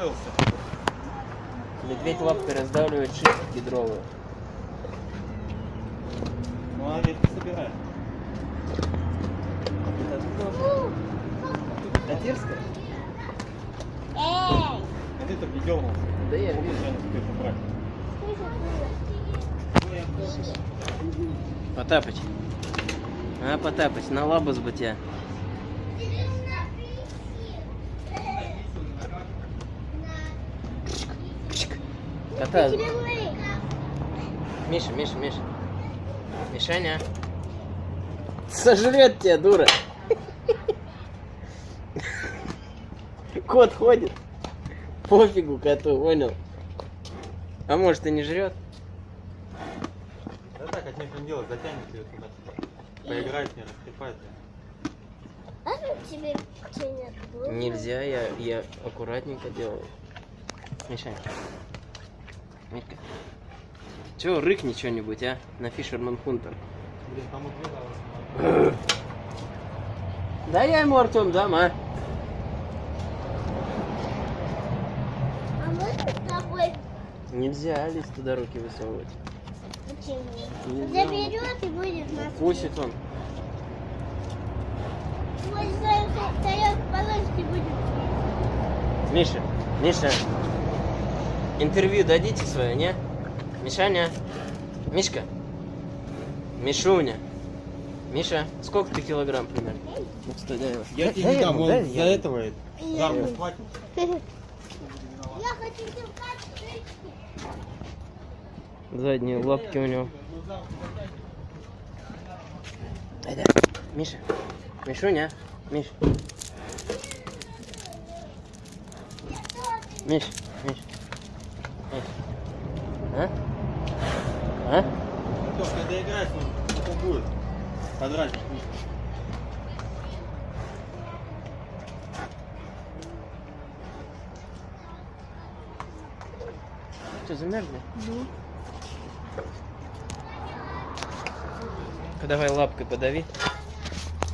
освоился. Медведь лапкой раздавливает шишки кедровые. Ну, она редко собирает. Татирская? Эй! А ты так не дернулся. Да я вижу. Потапыч. А, Потапыч, на лабус бы тебя. Кота. Миша, Миша, Миша. Мишаня. Сожрет тебя, дура. Кот ходит. Пофигу коту, понял? А может и не жрет? Да так, от нечего делать, затянет ее туда. Поиграет с ней, растрепает. А тебе? Нельзя, я, я аккуратненько делаю. Мишань. Митька. Чего, рыкни что-нибудь, а? На Фишерман Хунтер. Да я ему, Артем, дам, а? А можно с тобой? Нельзя, Алис, туда руки высовывать. Почему? Нельзя. Заберет и будет нас. Укусит он. Миша, Миша. Интервью дадите свое, не? Мишаня. Мишка. Мишуня. Миша, сколько ты килограмм примерно? Ну. Я тебе не дам, он за этого ему. хватит. Я хочу. Задние лапки у него. Дай, дай. Миша. Мишуня. Миш. Миш. Миш. Миш. А? А? Ну что, когда играешь, он потом будет. Подрать. Что, замерзли? Давай лапкой подави.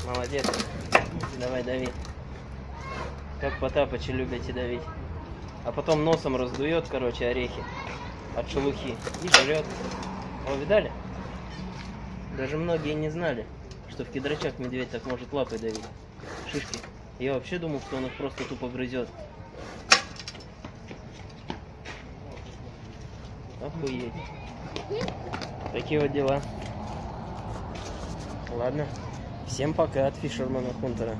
Молодец. Давай, дави. Как Потапыча любите давить. А потом носом раздует, короче, орехи от шелухи и жрет. О, видали? Даже многие не знали, что в кедрачах медведь так может лапой давить. Шишки. Я вообще думал, что он их просто тупо грызет. Охуеть. Такие вот дела. Ладно. Всем пока от Фишермана Хунтера.